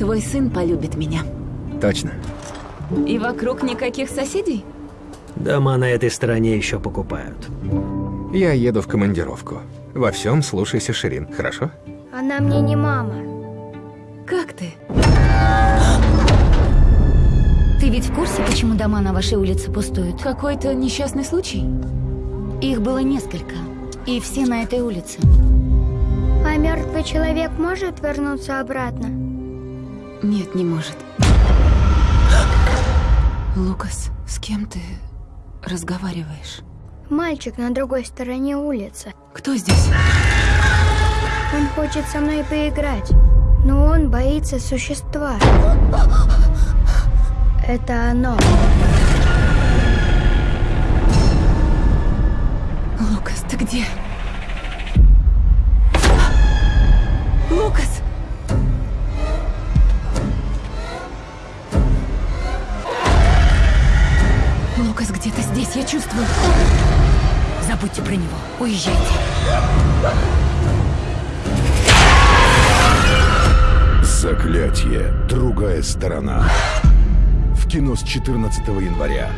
твой сын полюбит меня. Точно. И вокруг никаких соседей? Дома на этой стороне еще покупают. Я еду в командировку. Во всем слушайся Ширин, хорошо? Она мне не мама. Как ты? Ты ведь в курсе, почему дома на вашей улице пустуют? Какой-то несчастный случай? Их было несколько. И все на этой улице. А мертвый человек может вернуться обратно? Нет, не может. Лукас, с кем ты разговариваешь? Мальчик на другой стороне улицы. Кто здесь? Он хочет со мной поиграть, но он боится существа. Это оно. Лукас где-то здесь, я чувствую. Забудьте про него. Уезжайте. Заклятие. Другая сторона. В кино с 14 января.